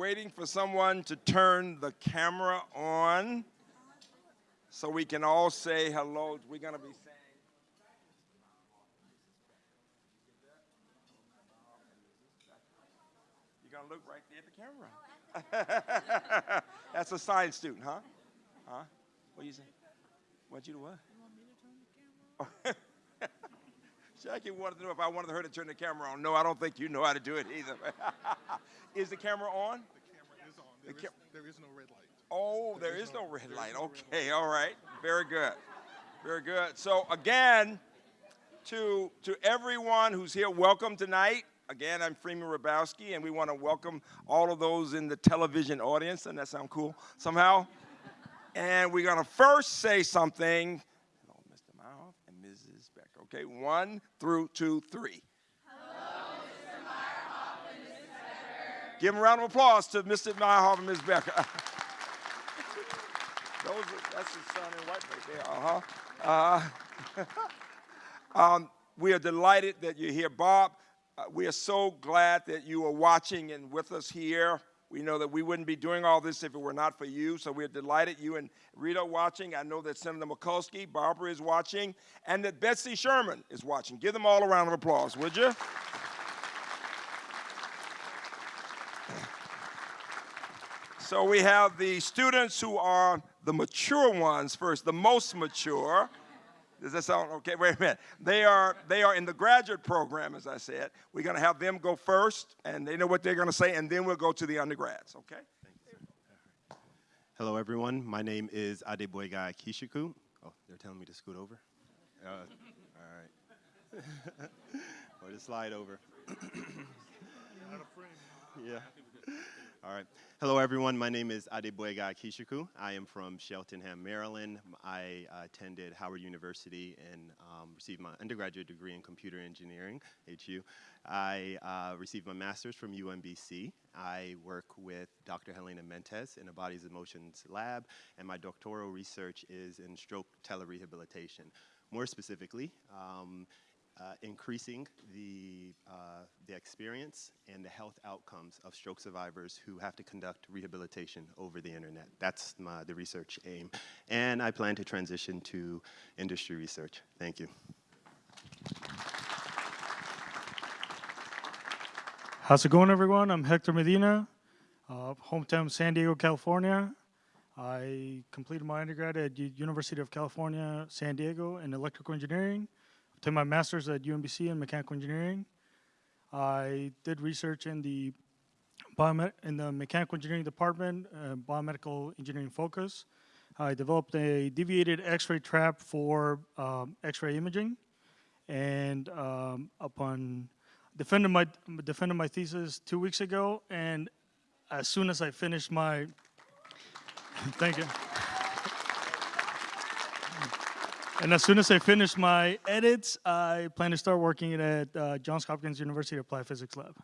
waiting for someone to turn the camera on so we can all say hello. We're going to be saying. You're going to look right there at the camera. That's a science student, huh? Huh? What you say? What you do what? Jackie wanted to know if I wanted her to turn the camera on. No, I don't think you know how to do it either. is the camera on? The camera is on. The There is, ca- there is no red light. Oh, there There is is no red light. is no red Okay, all right. Very good. Very good. So again, to to everyone who's here, welcome tonight. Again, I'm Freeman Hrabowski, and we want to welcome all of those in the television audience. Doesn't that sound cool somehow? and we're gonna first say something. Hello, Mr. Mouth and Mrs. Becker. Okay, one through two, three. Give them a round of applause to Mr. Meyerhoff and Ms. Becker. Those are, that's his son in white right there. Uh-huh. Uh, um, we are delighted that you're here, Bob. Uh, we are so glad that you are watching and with us here. We know that we wouldn't be doing all this if it were not for you, so we're delighted you and Rita watching. I know that Senator Mikulski, Barbara is watching, and that Betsy Sherman is watching. Give them all a round of applause, would you? So we have the students who are the mature ones first, the most mature. Does that sound okay? Wait a minute. They are they are in the graduate program, as I said. We're going to have them go first, and they know what they're going to say, and then we'll go to the undergrads. Okay? Hello, everyone. My name is Adeboyega Kishiku. Oh, they're telling me to scoot over? Uh, all right. or to slide over. yeah. All right. Hello, everyone. My name is Adeboyega Kishiku. I am from Cheltenham, Maryland. I attended Howard University and um, received my undergraduate degree in computer engineering, HU. I uh, received my master's from UMBC. I work with Dr. Helena Mentis in a Bodies and Motions lab, and my doctoral research is in stroke telerehabilitation. More specifically, um, uh, increasing the, uh, the experience and the health outcomes of stroke survivors who have to conduct rehabilitation over the internet. That's my, the research aim. And I plan to transition to industry research. Thank you. How's it going, everyone? I'm Hector Medina, uh, hometown San Diego, California. I completed my undergrad at U- University of California, San Diego in electrical engineering. Took my master's at UMBC in mechanical engineering. I did research in the in the mechanical engineering department, uh, biomedical engineering focus. I developed a deviated X-ray trap for um, X-ray imaging, and um, upon defended my defended my thesis two weeks ago, and as soon as I finished my, thank you. And as soon as I finish my edits, I plan to start working at uh, Johns Hopkins University Applied Physics Lab.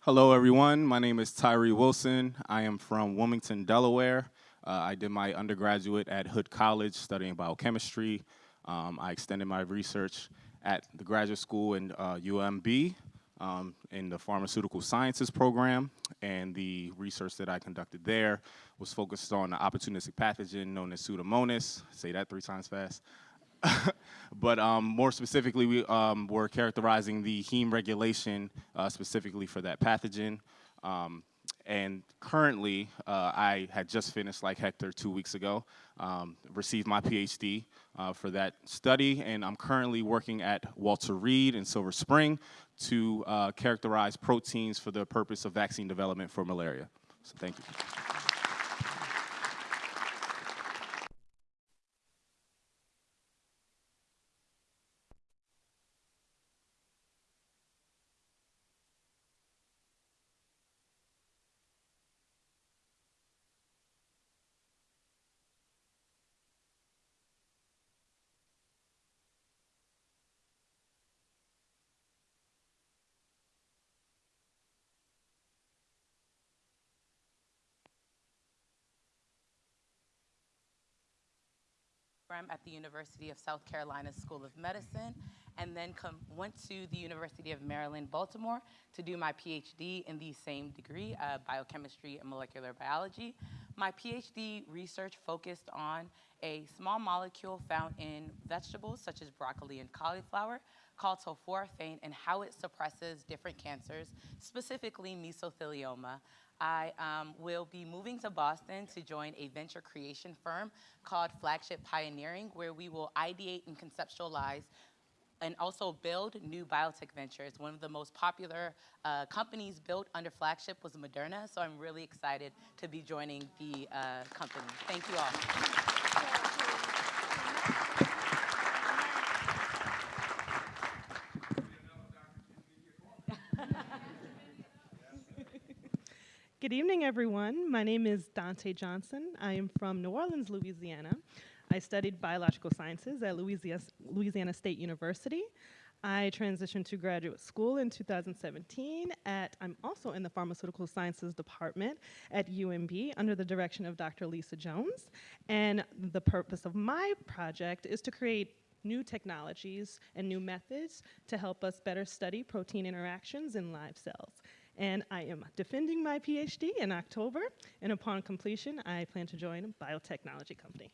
Hello, everyone. My name is Tyree Wilson. I am from Wilmington, Delaware. Uh, I did my undergraduate at Hood College studying biochemistry. Um, I extended my research at the graduate school in uh, UMB um, in the pharmaceutical sciences program. And the research that I conducted there was focused on the opportunistic pathogen known as Pseudomonas. Say that three times fast. but um, more specifically, we um, were characterizing the heme regulation uh, specifically for that pathogen. Um, and currently, uh, I had just finished, like Hector, two weeks ago, um, received my PhD uh, for that study, and I'm currently working at Walter Reed in Silver Spring to uh, characterize proteins for the purpose of vaccine development for malaria. So thank you. Program at the University of South Carolina School of Medicine, and then com- went to the University of Maryland, Baltimore to do my PhD in the same degree, uh, biochemistry and molecular biology. My PhD research focused on a small molecule found in vegetables such as broccoli and cauliflower called sulforaphane and how it suppresses different cancers, specifically mesothelioma. I um, will be moving to Boston to join a venture creation firm called Flagship Pioneering, where we will ideate and conceptualize and also build new biotech ventures. One of the most popular uh, companies built under Flagship was Moderna, so I'm really excited to be joining the uh, company. Thank you all. Good evening, everyone. My name is Dante Johnson. I am from New Orleans, Louisiana. I studied biological sciences at Louisiana, State University. I transitioned to graduate school in 2017 at, I'm also in the pharmaceutical sciences department at UMB under the direction of Dr. Lisa Jones. And the purpose of my project is to create new technologies and new methods to help us better study protein interactions in live cells. And I am defending my PhD in October, and upon completion, I plan to join a biotechnology company.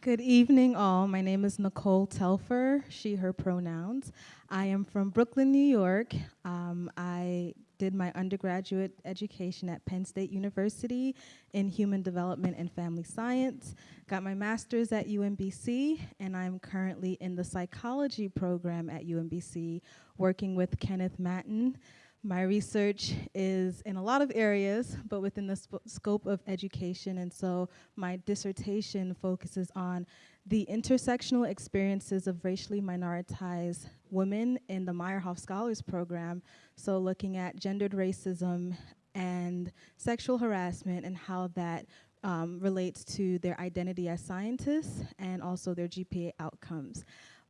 Good evening, all. My name is Nicole Telfer, she, her pronouns. I am from Brooklyn, New York. Um, I did my undergraduate education at Penn State University in Human Development and Family Science. Got my master's at UMBC, and I'm currently in the psychology program at UMBC, working with Kenneth Maton. My research is in a lot of areas, but within the scope of education, and so my dissertation focuses on the intersectional experiences of racially minoritized women in the Meyerhoff Scholars Program. So, looking at gendered racism and sexual harassment and how that um, relates to their identity as scientists and also their GPA outcomes.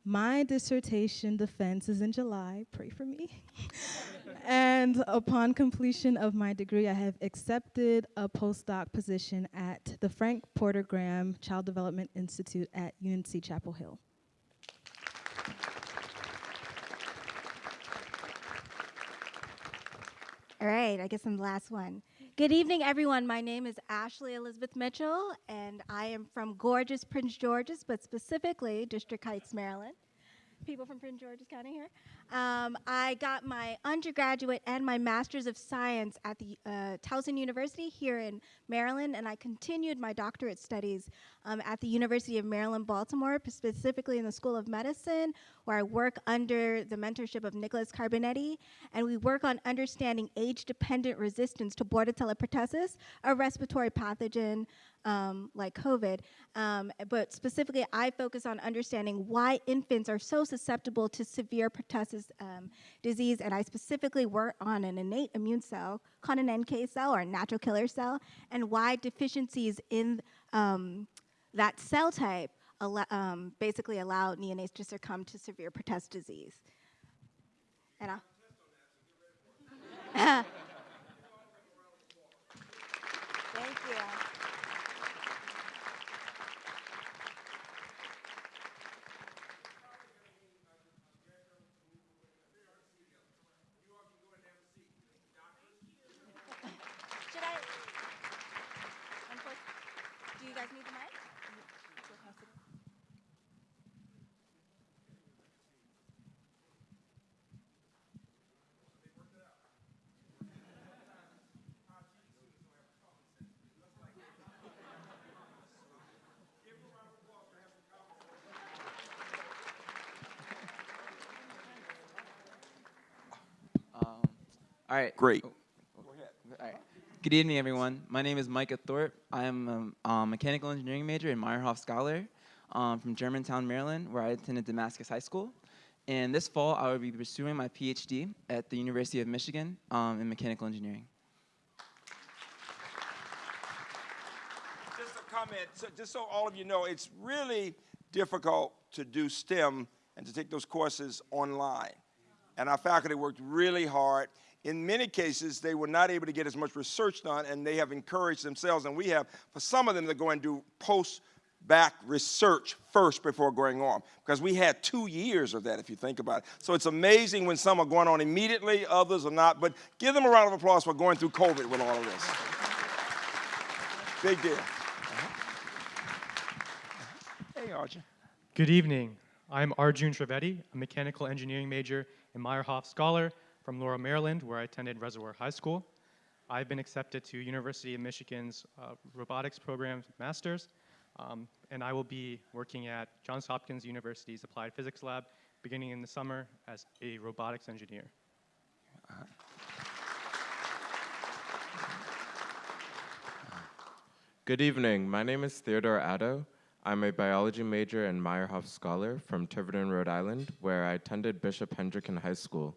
My dissertation defense is in July. Pray for me. and upon completion of my degree, I have accepted a postdoc position at the Frank Porter Graham Child Development Institute at UNC Chapel Hill. All right, I guess I'm the last one. Good evening, everyone. My name is Ashley Elizabeth Mitchell, and I am from gorgeous Prince George's, but specifically District Heights, Maryland. People from Prince George's County here. Um, I got my undergraduate and my master's of science at the uh, Towson University here in Maryland, and I continued my doctorate studies um, at the University of Maryland, Baltimore, specifically in the School of Medicine, where I work under the mentorship of Nicholas Carbonetti, and we work on understanding age-dependent resistance to Bordetella pertussis, a respiratory pathogen um, like COVID. Um, but specifically, I focus on understanding why infants are so susceptible to severe pertussis um, disease, and I specifically work on an innate immune cell called an NK cell or a natural killer cell, and why deficiencies in um, that cell type al- um, basically allow neonates to succumb to severe pertussis disease. And I'll Thank you. Should I? unfor- Do you guys need the mic? Um, all right. Great. Oh, All right. Good evening, everyone. My name is Micah Thorpe. I am a um, mechanical engineering major and Meyerhoff Scholar um, from Germantown, Maryland, where I attended Damascus High School. And this fall, I will be pursuing my PhD at the University of Michigan um, in mechanical engineering. Just a comment, so just so all of you know, it's really difficult to do STEM and to take those courses online. And our faculty worked really hard. In many cases, they were not able to get as much research done, and they have encouraged themselves. And we have, for some of them, to go and do post back research first before going on because we had two years of that if you think about it so it's amazing when some are going on immediately others are not but give them a round of applause for going through covid with all of this big deal uh-huh. hey Arjun. Good evening. I'm Arjun Trivedi, a mechanical engineering major and Meyerhoff Scholar from Laurel, Maryland, where I attended Reservoir High School. I've been accepted to University of Michigan's uh, robotics program master's, um, and I will be working at Johns Hopkins University's Applied Physics Lab beginning in the summer as a robotics engineer. Good evening. My name is Theodore Addo. I'm a biology major and Meyerhoff Scholar from Tiverton, Rhode Island, where I attended Bishop Hendricken High School.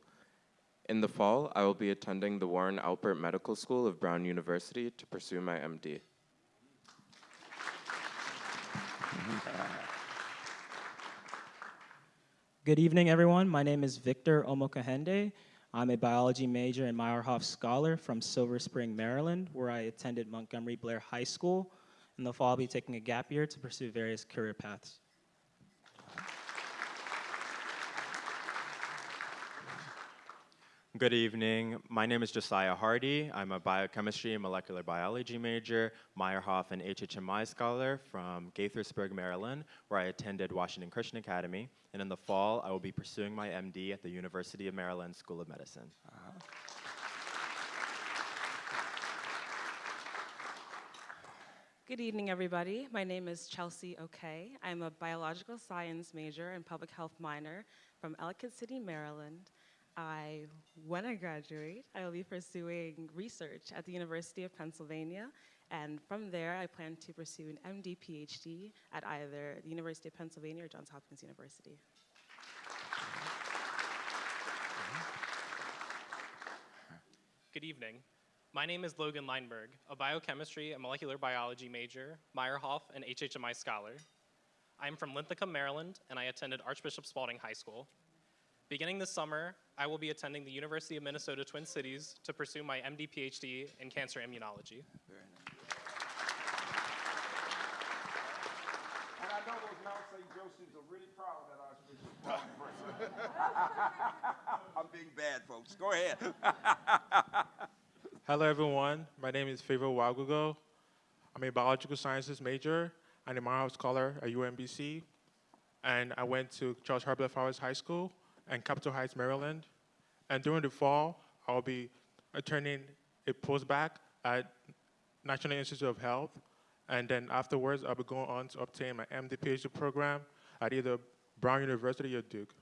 In the fall, I will be attending the Warren Alpert Medical School of Brown University to pursue my MD. Good evening, everyone. My name is Victor Omokahende. I'm a biology major and Meyerhoff Scholar from Silver Spring, Maryland, where I attended Montgomery Blair High School. In the fall, I'll be taking a gap year to pursue various career paths. Good evening. My name is Josiah Hardy. I'm a biochemistry and molecular biology major, Meyerhoff and HHMI scholar from Gaithersburg, Maryland, where I attended Washington Christian Academy. And in the fall, I will be pursuing my MD at the University of Maryland School of Medicine. Good evening, everybody. My name is Chelsea O'Kay. I'm a biological science major and public health minor from Ellicott City, Maryland. I, when I graduate, I will be pursuing research at the University of Pennsylvania, and from there, I plan to pursue an MD PhD at either the University of Pennsylvania or Johns Hopkins University. Good evening. My name is Logan Leinberg, a biochemistry and molecular biology major, Meyerhoff, and HHMI scholar. I am from Linthicum, Maryland, and I attended Archbishop Spalding High School. Beginning this summer, I will be attending the University of Minnesota Twin Cities to pursue my MD PhD in cancer immunology. Very nice. and i know those mount st josephs are really proud of that archbishop person i'm being bad folks go ahead Hello, everyone. My name is Favor Wagugo. I'm a biological sciences major and a Meyerhoff scholar at UMBC. And I went to Charles Herbert Flowers High School in Capitol Heights, Maryland. And during the fall, I'll be attending a postbac at National Institute of Health. And then afterwards, I'll be going on to obtain my MD PhD program at either Brown University or Duke.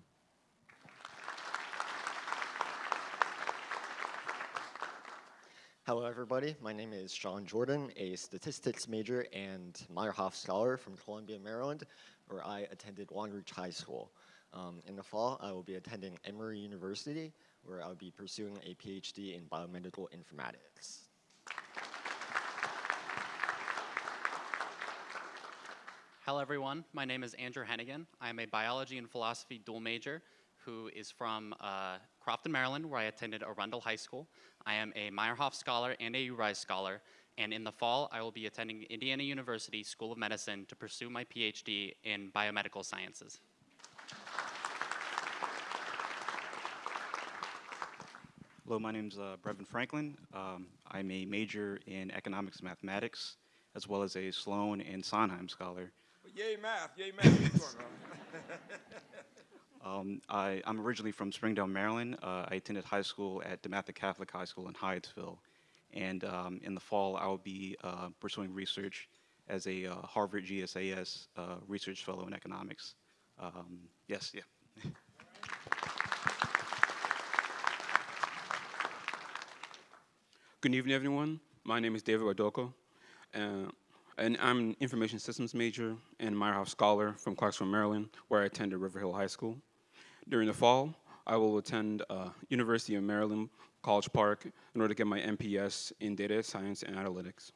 Hello, everybody. My name is Sean Jordan, a statistics major and Meyerhoff scholar from Columbia, Maryland, where I attended Long Reach High School. Um, in the fall, I will be attending Emory University, where I'll be pursuing a PhD in biomedical informatics. Hello, everyone. My name is Andrew Hennigan. I am a biology and philosophy dual major who is from uh, Crofton, Maryland, where I attended Arundel High School. I am a Meyerhoff Scholar and a URISE Scholar, and in the fall, I will be attending Indiana University School of Medicine to pursue my PhD in biomedical sciences. Hello, my name is uh, Brevin Franklin. Um, I'm a major in economics and mathematics, as well as a Sloan and Sondheim scholar. yay math yay math Keep going, brother. Um, I, I'm originally from Springdale, Maryland. Uh, I attended high school at DeMatha Catholic High School in Hyattsville. And um, in the fall, I will be uh, pursuing research as a uh, Harvard GSAS uh, research fellow in economics. Um, yes, yeah. Good evening, everyone. My name is David Rodoko, uh, and I'm an information systems major and Meyerhoff Scholar from Clarksville, Maryland, where I attended River Hill High School. During the fall, I will attend uh, University of Maryland College Park in order to get my MPS in data science and analytics.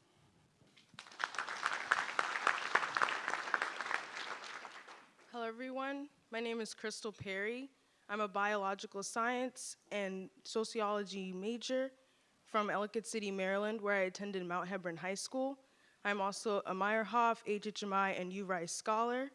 Hello, everyone. My name is Crystal Perry. I'm a biological science and sociology major from Ellicott City, Maryland, where I attended Mount Hebron High School. I'm also a Meyerhoff, HHMI, and URISE scholar.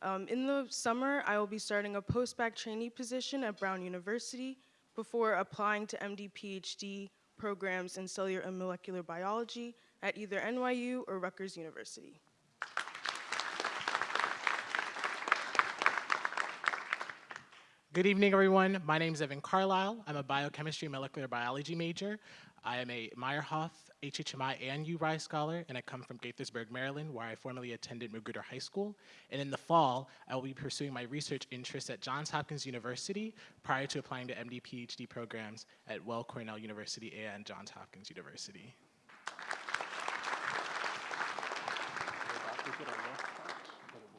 Um, in the summer, I will be starting a post-bac trainee position at Brown University before applying to MD PhD programs in cellular and molecular biology at either NYU or Rutgers University. Good evening, everyone. My name is Evan Carlisle. I'm a biochemistry and molecular biology major. I am a Meyerhoff, HHMI, and URISE scholar, and I come from Gaithersburg, Maryland, where I formerly attended Magruder High School. And in the fall, I will be pursuing my research interests at Johns Hopkins University prior to applying to MD PhD programs at Weill Cornell University and Johns Hopkins University.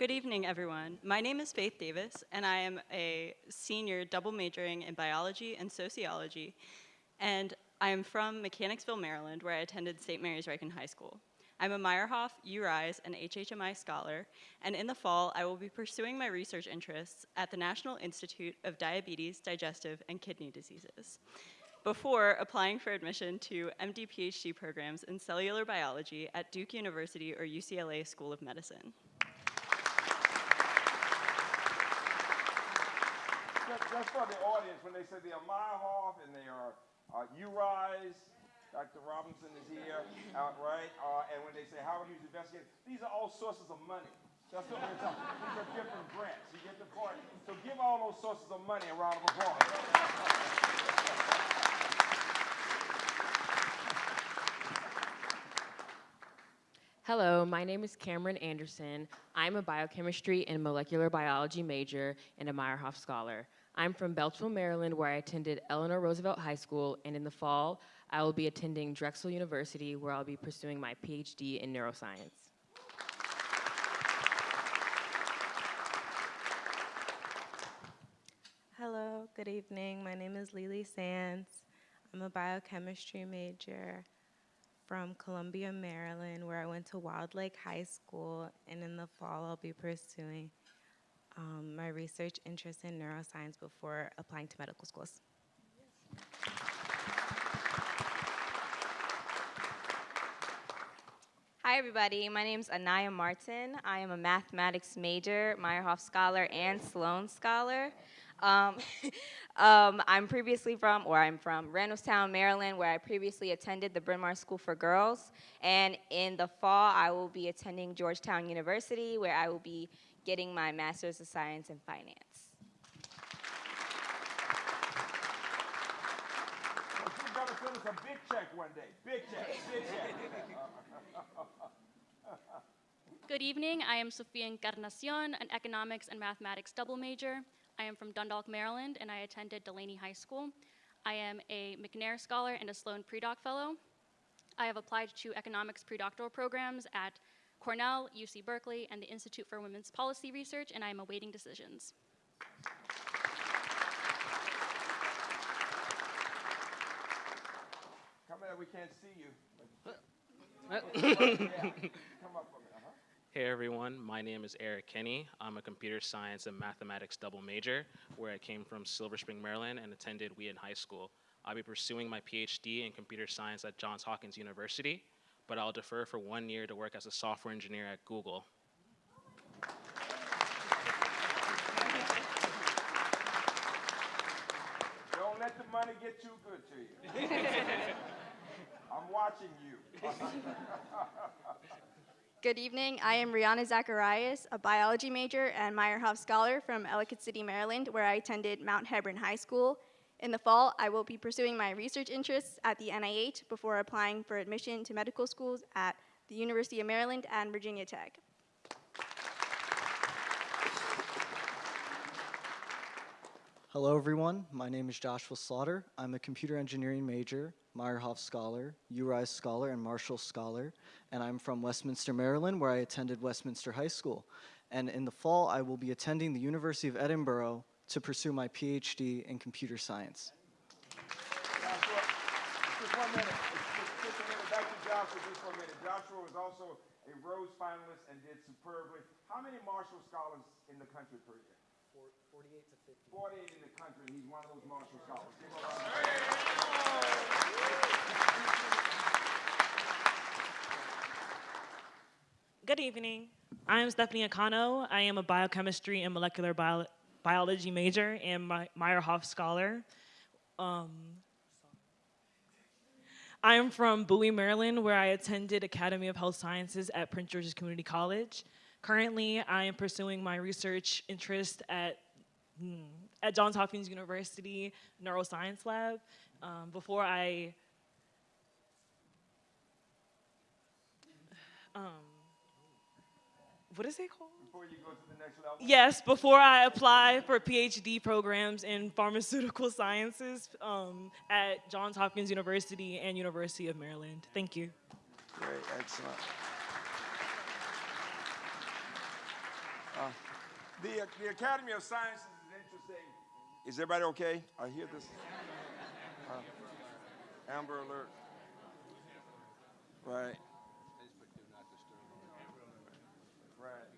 Good evening, everyone. My name is Faith Davis, and I am a senior double majoring in biology and sociology. And I am from Mechanicsville, Maryland, where I attended St. Mary's Ryken High School. I'm a Meyerhoff, URISE, and HHMI scholar, and in the fall, I will be pursuing my research interests at the National Institute of Diabetes, Digestive, and Kidney Diseases before applying for admission to MD PhD programs in cellular biology at Duke University or UCLA School of Medicine. That's, for the audience when they say they are Meyerhoff and they are uh, URISE. Dr. Robinson is here, out right? Uh, and when they say Howard Hughes investigator, these are all sources of money. That's what we're talking. about. These are different grants. You get the point. So give all those sources of money a round of applause. Hello, my name is Cameron Anderson. I'm a biochemistry and molecular biology major and a Meyerhoff scholar. I'm from Beltsville, Maryland, where I attended Eleanor Roosevelt High School, and in the fall, I will be attending Drexel University, where I'll be pursuing my PhD in neuroscience. Hello, good evening. My name is Lily Sands. I'm a biochemistry major from Columbia, Maryland, where I went to Wild Lake High School, and in the fall I'll be pursuing um, my research interest in neuroscience before applying to medical schools. Hi, everybody. My name is Anaya Martin. I am a mathematics major, Meyerhoff scholar, and Sloan scholar. Um, um, I'm previously from, or I'm from Randallstown, Maryland, where I previously attended the Bryn Mawr School for Girls. And in the fall, I will be attending Georgetown University, where I will be getting my Master's of Science in Finance. You're gonna send us a big check one day. Big check, big check. Good evening. I am Sofia Encarnacion, an economics and mathematics double major. I am from Dundalk, Maryland, and I attended Dulaney High School. I am a McNair Scholar and a Sloan Predoc Fellow. I have applied to economics predoctoral programs at Cornell, UC Berkeley, and the Institute for Women's Policy Research, and I am awaiting decisions. Come here, we can't see you. Uh. Come up for me. Uh-huh. Hey everyone, my name is Eric Kenny. I'm a computer science and mathematics double major, where I came from Silver Spring, Maryland, and attended Wheaton High School. I'll be pursuing my PhD in computer science at Johns Hopkins University, but I'll defer for one year to work as a software engineer at Google. Don't let the money get too good to you. I'm watching you. Good evening. I am Rihanna Zacharias, a biology major and Meyerhoff scholar from Ellicott City, Maryland, where I attended Mount Hebron High School. In the fall, I will be pursuing my research interests at the NIH before applying for admission to medical schools at the University of Maryland and Virginia Tech. Hello, everyone. My name is Joshua Slaughter. I'm a computer engineering major, Meyerhoff scholar, URISE scholar, and Marshall scholar, and I'm from Westminster, Maryland, where I attended Westminster High School. And in the fall, I will be attending the University of Edinburgh to pursue my PhD in computer science. Joshua, just one minute. Just, just a minute. Back to Joshua just for a minute. Joshua was also a Rhodes finalist and did superbly. How many Marshall scholars in the country per year? 48 to 50. 48 in the country, and he's one of those Marshall Scholars. Give him a round of Good evening. I am Stephanie Akano. I am a biochemistry and molecular bio- biology major and my Meyerhoff scholar. Um, I am from Bowie, Maryland, where I attended Academy of Health Sciences at Prince George's Community College. Currently, I am pursuing my research interest at, hmm, at Johns Hopkins University Neuroscience Lab. Um, before I um, what is it called? Before you go to the next level. Yes, before I apply for PhD programs in pharmaceutical sciences um, at Johns Hopkins University and University of Maryland. Thank you. Great, excellent. Uh, the, the Academy of Sciences is interesting. Is everybody okay? I hear this. Uh, Amber alert. Right. Right.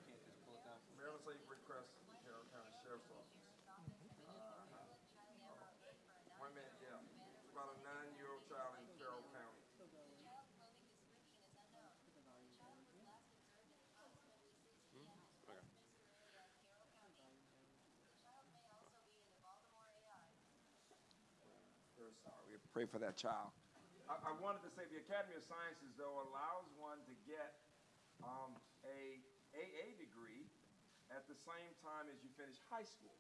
Maryland Safe request to the Carroll County Sheriff's Office. Uh, One minute, yeah. It's about a nine-year-old child in Carroll County. Very sorry. We pray for that child. I, I wanted to say the Academy of Sciences, though, allows one to get um, a AA degree at the same time as you finish high school.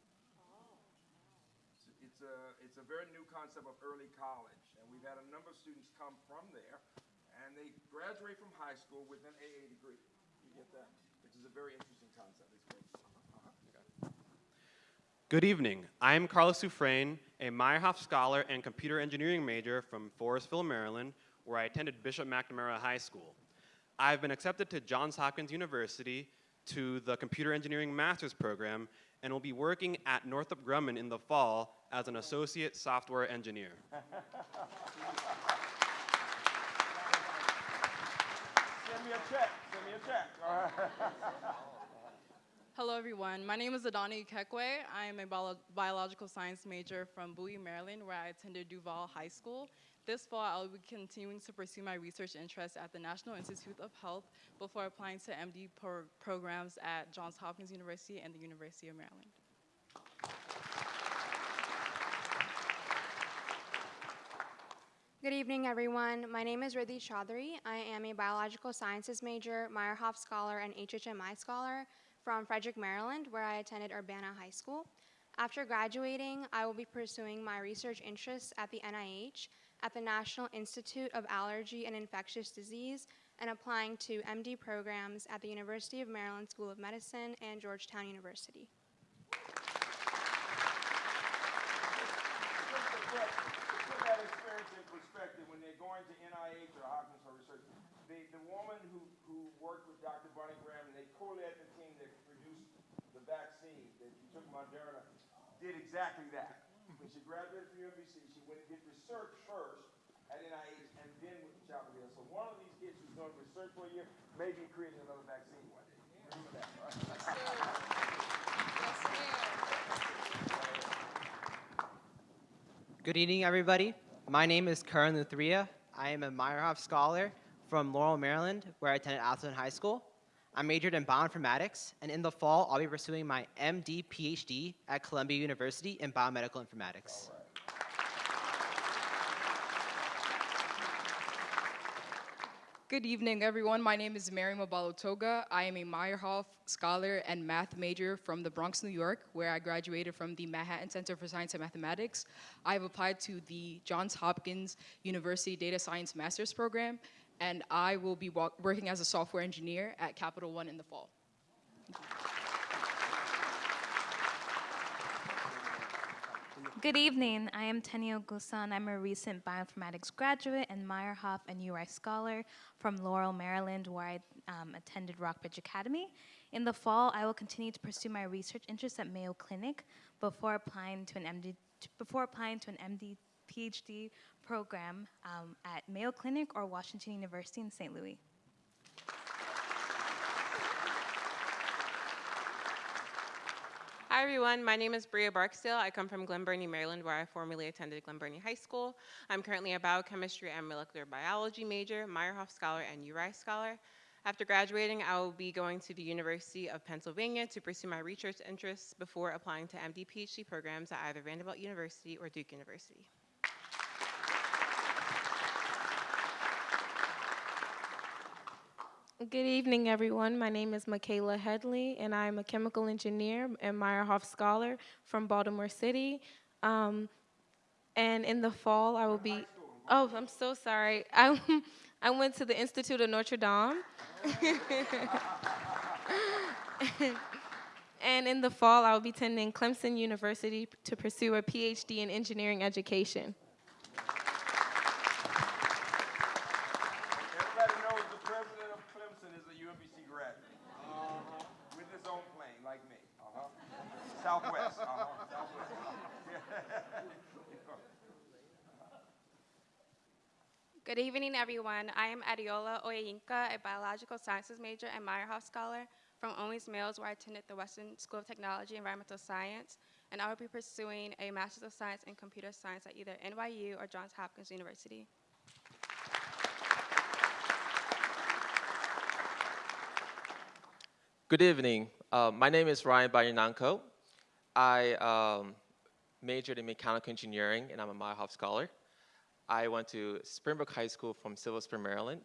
It's, it's a it's a very new concept of early college, and we've had a number of students come from there, and they graduate from high school with an AA degree. You get that, which is a very interesting concept. It's great. Uh-huh. Good evening. I'm Carlos Sufrain, a Meyerhoff Scholar and Computer Engineering major from Forestville, Maryland, where I attended Bishop McNamara High School. I've been accepted to Johns Hopkins University to the Computer Engineering Master's Program and will be working at Northrop Grumman in the fall as an Associate Software Engineer. Send me a check. Send me a check. Hello, everyone. My name is Adani Kekwe. I am a bio- biological science major from Bowie, Maryland, where I attended Duval High School. This fall, I will be continuing to pursue my research interests at the National Institute of Health before applying to MD pro- programs at Johns Hopkins University and the University of Maryland. Good evening, everyone. My name is Riddhi Chaudhary. I am a biological sciences major, Meyerhoff scholar, and HHMI scholar from Frederick, Maryland, where I attended Urbana High School. After graduating, I will be pursuing my research interests at the NIH, at the National Institute of Allergy and Infectious Disease, and applying to MD programs at the University of Maryland School of Medicine and Georgetown University. the, woman who, who worked with Dr. Graham, and they co-led the team that produced the vaccine that you took Moderna, did exactly that. When she graduated from UMBC, she went and did research first at NIH and then went to Chapel Hill. So one of these kids who's doing research for a year may be creating another vaccine one day. Remember that, right? Good evening, everybody. My name is Karan Luthria. I am a Meyerhoff Scholar from Laurel, Maryland, where I attended Atholton High School. I majored in bioinformatics, and in the fall, I'll be pursuing my MD PhD at Columbia University in biomedical informatics. Good evening, everyone. My name is Mary Mabalotoga. I am a Meyerhoff scholar and math major from the Bronx, New York, where I graduated from the Manhattan Center for Science and Mathematics. I've applied to the Johns Hopkins University Data Science Master's Program, and I will be working as a software engineer at Capital One in the fall. Good evening. I am Tenio Gusan. I'm a recent bioinformatics graduate and Meyerhoff and URISE scholar from Laurel, Maryland, where I um, attended Rockbridge Academy. In the fall, I will continue to pursue my research interests at Mayo Clinic before applying to an MD before applying to an MD PhD program um, at Mayo Clinic or Washington University in St. Louis. Hi, everyone. My name is Bria Barksdale. I come from Glen Burnie, Maryland, where I formerly attended Glen Burnie High School. I'm currently a biochemistry and molecular biology major, Meyerhoff Scholar, and URISE Scholar. After graduating, I will be going to the University of Pennsylvania to pursue my research interests before applying to MD PhD programs at either Vanderbilt University or Duke University. Good evening, everyone. My name is Michaela Headley, and I'm a chemical engineer and Meyerhoff Scholar from Baltimore City. Um, and in the fall, I will be. Oh, I'm so sorry. I, I went to the Institute of Notre Dame. and in the fall, I will be attending Clemson University to pursue a PhD in engineering education. Everybody knows the president of Graduate. Uh-huh. With his own plane, like me. Uh-huh. Southwest. Uh-huh. Southwest. Good evening, everyone. I am Adiola Oyinka, a biological sciences major and Meyerhoff scholar from Owings Mills, where I attended the Western School of Technology and Environmental Science. And I will be pursuing a Master's of Science in Computer Science at either NYU or Johns Hopkins University. Good evening. Uh, my name is Ryan Bayananko. I um, majored in mechanical engineering and I'm a Meyerhoff scholar. I went to Springbrook High School from Silver Spring, Maryland.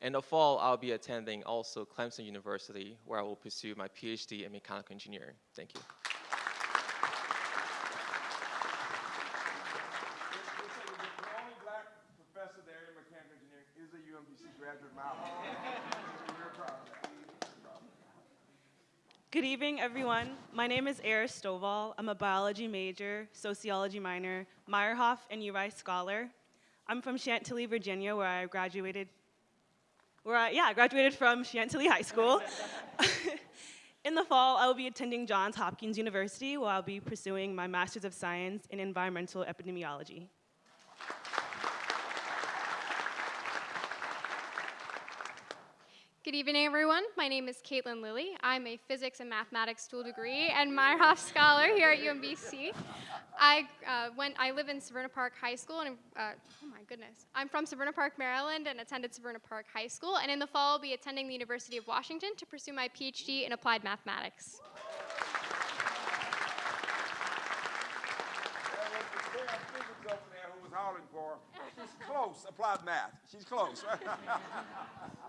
In the fall, I'll be attending also Clemson University, where I will pursue my PhD in mechanical engineering. Thank you. The only black professor there in mechanical engineering is a UMBC graduate, Miles. We're proud of that. Everyone. My name is Eris Stovall. I'm a biology major, sociology minor, Meyerhoff and URISE scholar. I'm from Chantilly, Virginia, where I graduated. Where I, yeah, I graduated from Chantilly High School. in the fall, I will be attending Johns Hopkins University, where I'll be pursuing my Master's of Science in Environmental Epidemiology. Good evening, everyone. My name is Caitlin Lilly. I'm a physics and mathematics dual degree and Meyerhoff scholar here at UMBC. I uh, went. I live in Severna Park High School, and uh, oh my goodness, I'm from Severna Park, Maryland, and attended Severna Park High School. And in the fall, I'll be attending the University of Washington to pursue my PhD in applied mathematics. Who was for. She's close, applied math. She's close.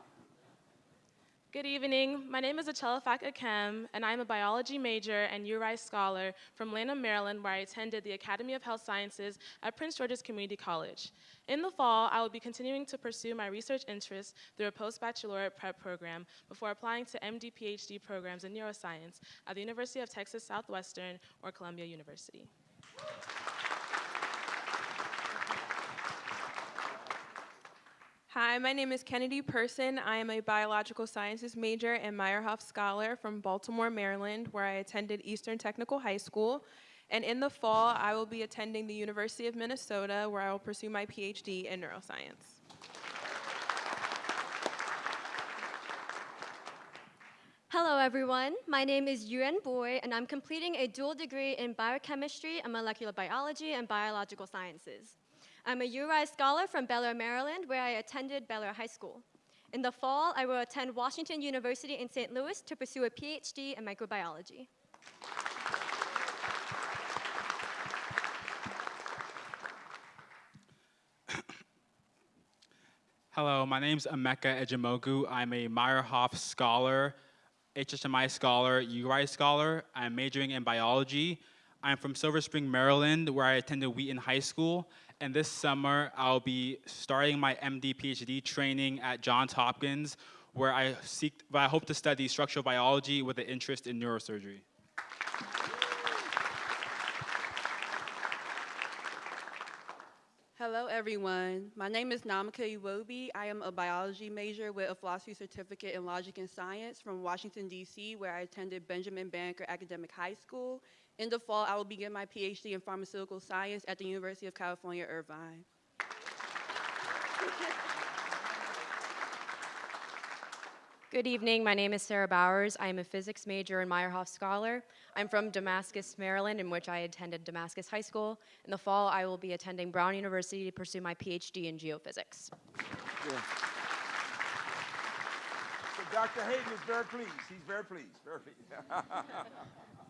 Good evening. My name is Achelafak Akem, and I'm a biology major and URISE scholar from Lanham, Maryland, where I attended the Academy of Health Sciences at Prince George's Community College. In the fall, I will be continuing to pursue my research interests through a post-baccalaureate prep program before applying to MD PhD programs in neuroscience at the University of Texas Southwestern or Columbia University. Hi, my name is Kennedy Person. I am a biological sciences major and Meyerhoff scholar from Baltimore, Maryland, where I attended Eastern Technical High School. And in the fall, I will be attending the University of Minnesota, where I will pursue my PhD in neuroscience. Hello, everyone. My name is Yuan Boy, and I'm completing a dual degree in biochemistry and molecular biology and biological sciences. I'm a URISE scholar from Bel Air, Maryland, where I attended Bel Air High School. In the fall, I will attend Washington University in St. Louis to pursue a PhD in microbiology. Hello, my name is Emeka Ejimogu. I'm a Meyerhoff scholar, HHMI scholar, URISE scholar. I'm majoring in biology. I'm from Silver Spring, Maryland, where I attended Wheaton High School. And this summer, I'll be starting my MD PhD training at Johns Hopkins, where I seek, where I hope to study structural biology with an interest in neurosurgery. Hello, everyone. My name is Namika Iwobi. I am a biology major with a philosophy certificate in logic and science from Washington, D.C., where I attended Benjamin Banneker Academic High School. In the fall, I will begin my PhD in pharmaceutical science at the University of California, Irvine. Good evening. My name is Sarah Bowers. I am a physics major and Meyerhoff Scholar. I'm from Damascus, Maryland, in which I attended Damascus High School. In the fall, I will be attending Brown University to pursue my PhD in geophysics. Yeah. So Dr. Hayden is very pleased. He's very pleased. Very pleased.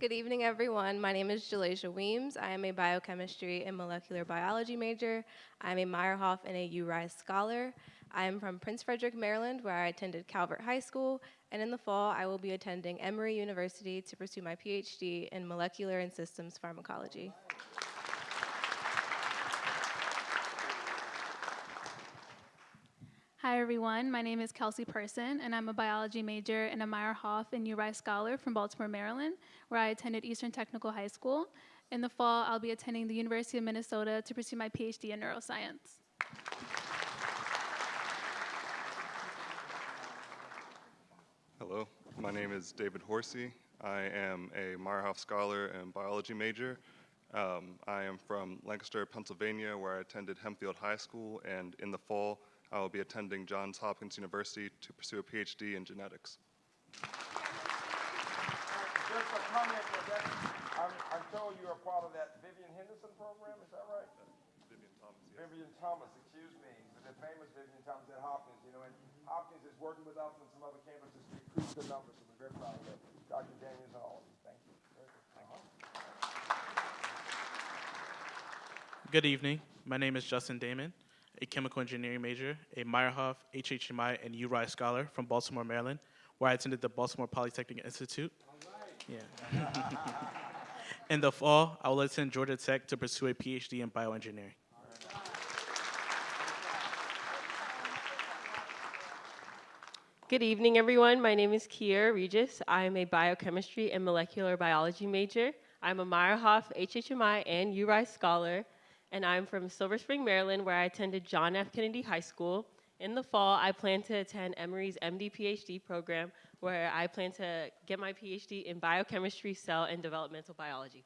Good evening, everyone. My name is Jalasia Weems. I am a biochemistry and molecular biology major. I'm a Meyerhoff and a URISE scholar. I am from Prince Frederick, Maryland, where I attended Calvert High School. And in the fall, I will be attending Emory University to pursue my PhD in molecular and systems pharmacology. Hi everyone, my name is Kelsey Person and I'm a biology major and a Meyerhoff and URISE scholar from Baltimore, Maryland, where I attended Eastern Technical High School. In the fall, I'll be attending the University of Minnesota to pursue my PhD in neuroscience. Hello, my name is David Horsey. I am a Meyerhoff Scholar and biology major. Um, I am from Lancaster, Pennsylvania, where I attended Hempfield High School, and in the fall, I will be attending Johns Hopkins University to pursue a PhD in genetics. Just a comment that that, I'm, I'm told you're a part of that Vivian Henderson program, is that right? Vivian Thomas, Vivian Thomas, excuse me, the famous Vivian Thomas at Hopkins, you know, and Hopkins is working with us and some other campuses to increase the numbers, so we're very proud of that. Dr. Daniels and all of you, thank you. Very good. Uh-huh. Good evening. My name is Justin Damon, a chemical engineering major, a Meyerhoff, HHMI, and URISE scholar from Baltimore, Maryland, where I attended the Baltimore Polytechnic Institute. Yeah. In the fall, I will attend Georgia Tech to pursue a PhD in bioengineering. Good evening, everyone. My name is Kiera Regis. I am a biochemistry and molecular biology major. I'm a Meyerhoff, HHMI, and URI scholar, and I'm from Silver Spring, Maryland, where I attended John F. Kennedy High School. In the fall, I plan to attend Emory's MD PhD program, where I plan to get my PhD in biochemistry, cell, and developmental biology.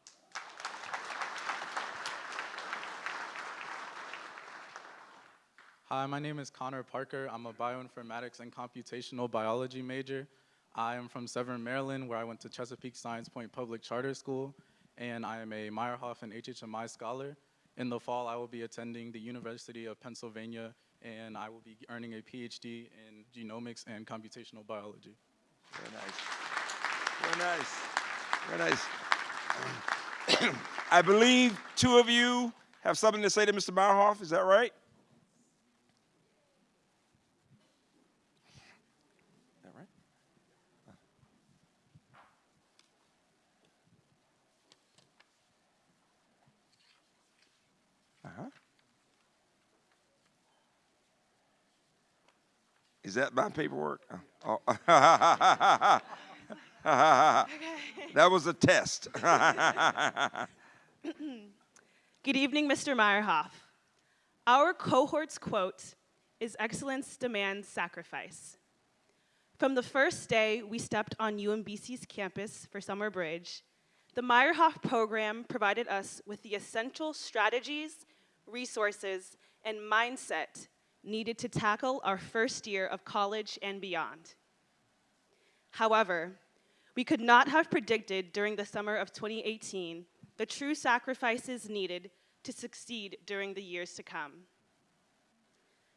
Hi, my name is Connor Parker. I'm a bioinformatics and computational biology major. I am from Severn, Maryland, where I went to Chesapeake Science Point Public Charter School, and I am a Meyerhoff and HHMI scholar. In the fall, I will be attending the University of Pennsylvania, and I will be earning a PhD in genomics and computational biology. Very nice. Very nice. Very nice. I believe two of you have something to say to Mr. Meyerhoff, is that right? Is that right? Uh-huh. Is that my paperwork? Oh. that was a test. Good evening, Mr. Meyerhoff. Our cohort's quote is excellence demands sacrifice. From the first day we stepped on UMBC's campus for Summer Bridge, the Meyerhoff program provided us with the essential strategies, resources, and mindset needed to tackle our first year of college and beyond. However, we could not have predicted during the summer of 2018 the true sacrifices needed to succeed during the years to come.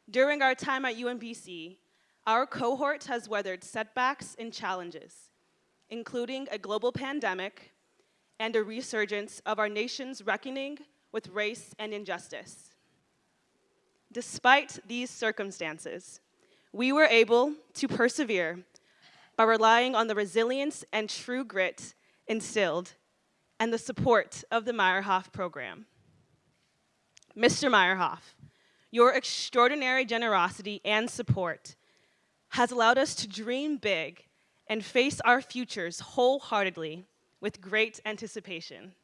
During our time at UMBC, our cohort has weathered setbacks and challenges, including a global pandemic and a resurgence of our nation's reckoning with race and injustice. Despite these circumstances, we were able to persevere by relying on the resilience and true grit instilled and the support of the Meyerhoff program. Mr. Meyerhoff, your extraordinary generosity and support has allowed us to dream big and face our futures wholeheartedly with great anticipation.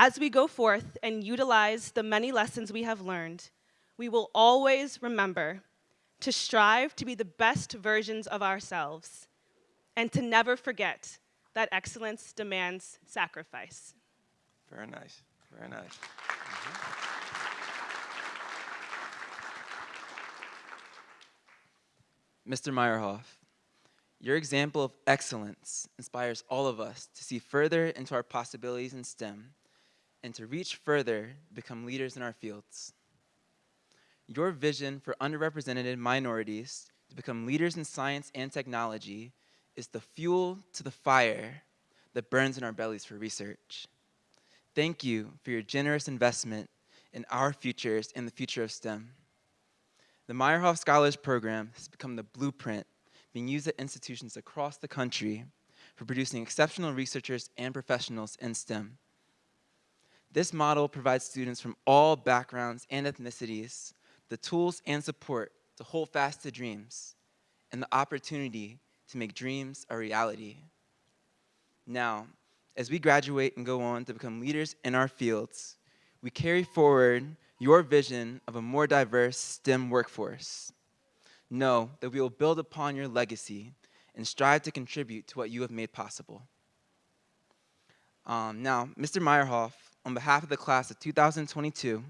As we go forth and utilize the many lessons we have learned, we will always remember to strive to be the best versions of ourselves and to never forget that excellence demands sacrifice. Very nice. Very nice. Mm-hmm. Mr. Meyerhoff, your example of excellence inspires all of us to see further into our possibilities in STEM and to reach further become leaders in our fields. Your vision for underrepresented minorities to become leaders in science and technology is the fuel to the fire that burns in our bellies for research. Thank you for your generous investment in our futures and the future of STEM. The Meyerhoff Scholars Program has become the blueprint being used at institutions across the country for producing exceptional researchers and professionals in STEM. This model provides students from all backgrounds and ethnicities the tools and support to hold fast to dreams and the opportunity to make dreams a reality. Now, as we graduate and go on to become leaders in our fields, we carry forward your vision of a more diverse STEM workforce. Know that we will build upon your legacy and strive to contribute to what you have made possible. Um, now, Mr. Meyerhoff, on behalf of the class of 2022,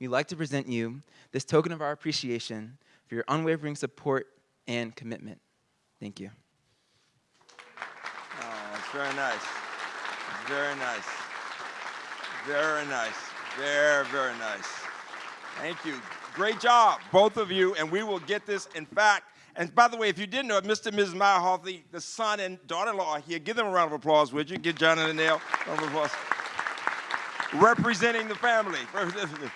we'd like to present you this token of our appreciation for your unwavering support and commitment. Thank you. Oh, that's very nice. Very nice. Very nice. Very, very nice. Thank you. Great job, both of you, and we will get this. In fact, and by the way, if you didn't know Mr. and Mrs. Meyerhoff, the, the son and daughter-in-law are here. Give them a round of applause, would you? Give John and the a round of applause. Representing the family.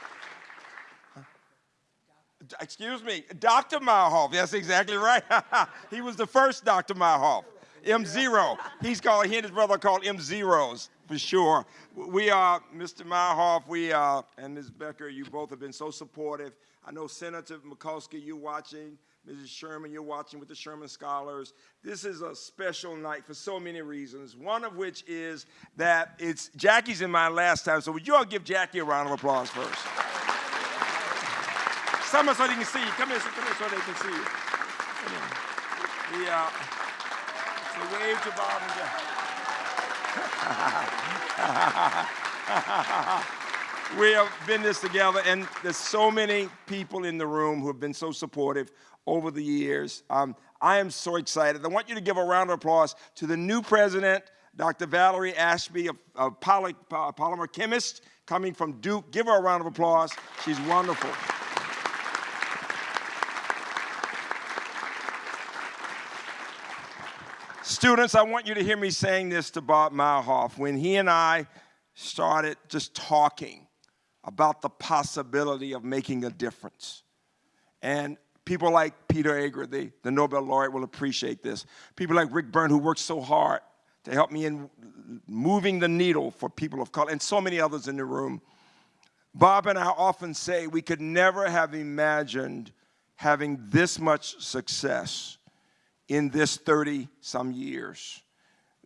Excuse me, Dr. Meyerhoff. That's exactly right. he was the first Dr. Meyerhoff. M0. He's called, he and his brother are called M0s for sure. We are, Mr. Meyerhoff, we are, and Ms. Becker, you both have been so supportive. I know Senator Mikulski, you're watching. Mrs. Sherman, you're watching with the Sherman Scholars. This is a special night for so many reasons, one of which is that it's Jackie's in my last time, so would you all give Jackie a round of applause first? Someone so they can see you. Come here, come here so they can see you. Come. So wave to Bob and Jackie. we have been this together, and there's so many people in the room who have been so supportive over the years. Um, I am so excited. I want you to give a round of applause to the new president, Dr. Valerie Ashby, a, poly, polymer chemist coming from Duke. Give her a round of applause. She's wonderful. Students, I want you to hear me saying this to Bob Meyerhoff. When he and I started just talking about the possibility of making a difference, and people like Peter Agre, the, the Nobel laureate, will appreciate this. People like Rick Byrne, who worked so hard to help me in moving the needle for people of color, and so many others in the room. Bob and I often say we could never have imagined having this much success in this 30 some years.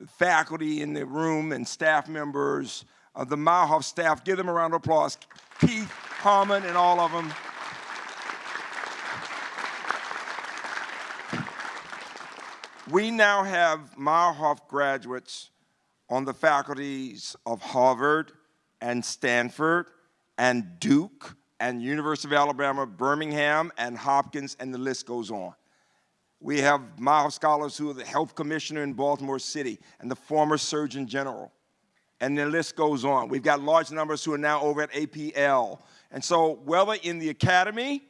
Faculty in the room and staff members, of the Meyerhoff staff, give them a round of applause. Keith, Harmon, and all of them. We now have Meyerhoff graduates on the faculties of Harvard and Stanford and Duke and University of Alabama, Birmingham and Hopkins, and the list goes on. We have Meyerhoff scholars who are the health commissioner in Baltimore City and the former surgeon general. And the list goes on. We've got large numbers who are now over at APL. And so whether in the academy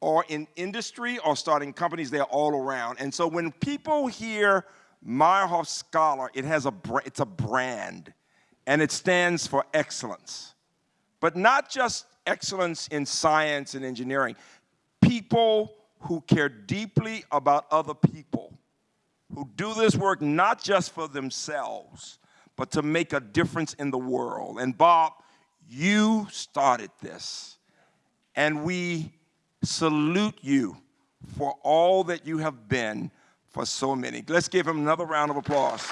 or in industry or starting companies, they're all around. And so when people hear Meyerhoff Scholar, it has a, it's a brand and it stands for excellence. But not just excellence in science and engineering. People who care deeply about other people, who do this work not just for themselves, but to make a difference in the world. And Bob, you started this. And we salute you for all that you have been for so many. Let's give him another round of applause.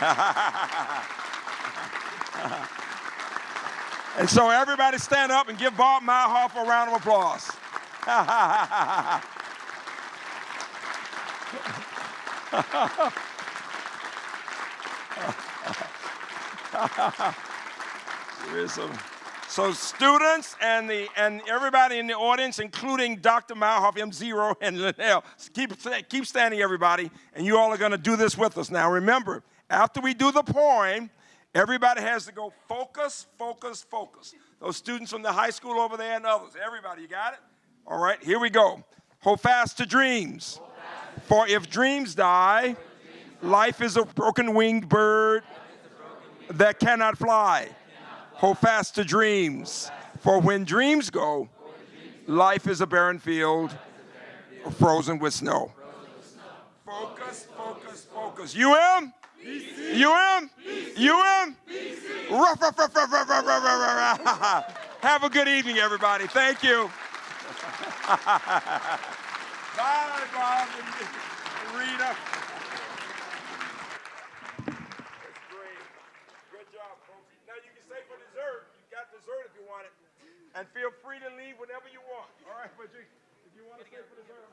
And so everybody stand up and give Bob Meyerhoff a round of applause. there is some So students and the and everybody in the audience, including Dr. Meyerhoff, M0, and Linnell, keep keep standing, everybody, and you all are going to do this with us. Now, remember, after we do the poem, everybody has to go focus, focus, focus. Those students from the high school over there and others, everybody, you got it? All right, here we go. Hold fast to dreams. For if dreams die, life is a broken winged bird that cannot fly. Hold fast to dreams. For when dreams go, life is a barren field frozen with snow. Focus, focus, focus. UM? UM? UM? Ruff, ruff, ruff, ruff, ruff, ruff, ruff, ruff. Have a good evening, everybody. Thank you. Bye, Bob and Rheda. And feel free to leave whenever you want. All right, but you, if you want to stay for dessert,